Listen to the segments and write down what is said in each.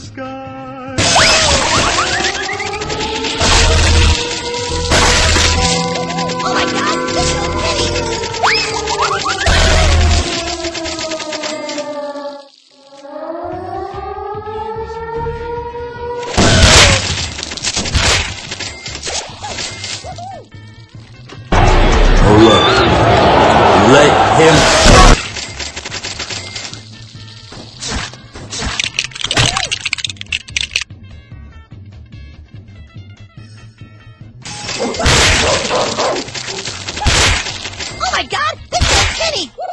Oh my god, Let him... Kenny! This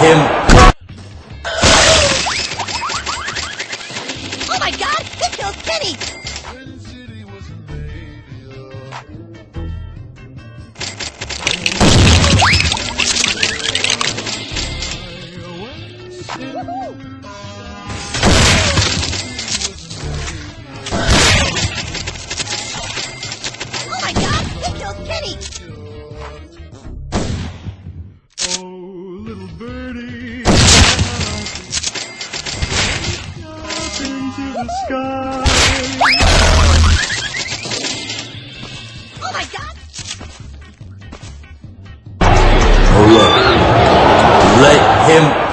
him. Oh my god! This killed Kenny! Oh my god! This killed Kenny! The sky. Oh my god! Hold up. Let him.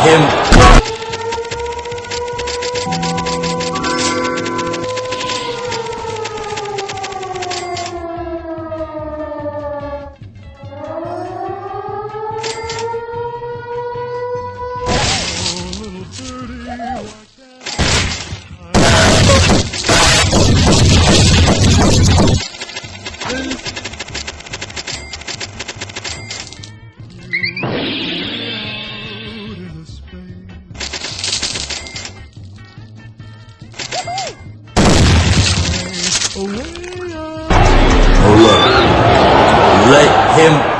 Him. Let him.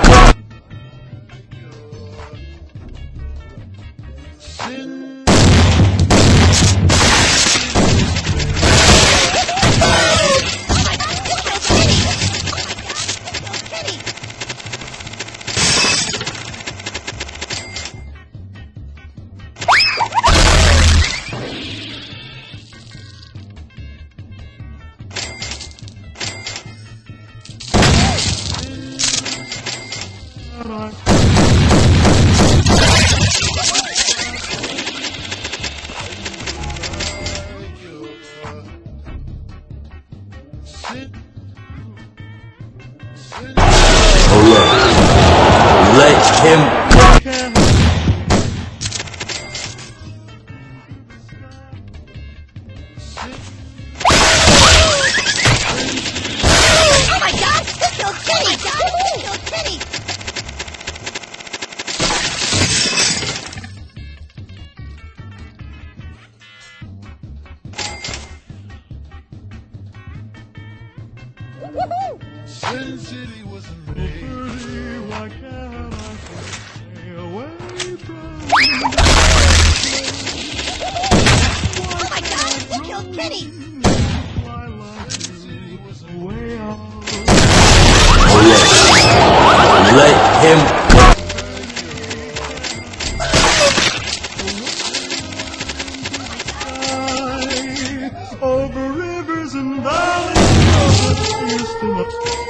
Hold up. Let him. Birdie, why can't I stay away from Oh my god! This killed up. Let him. Over rivers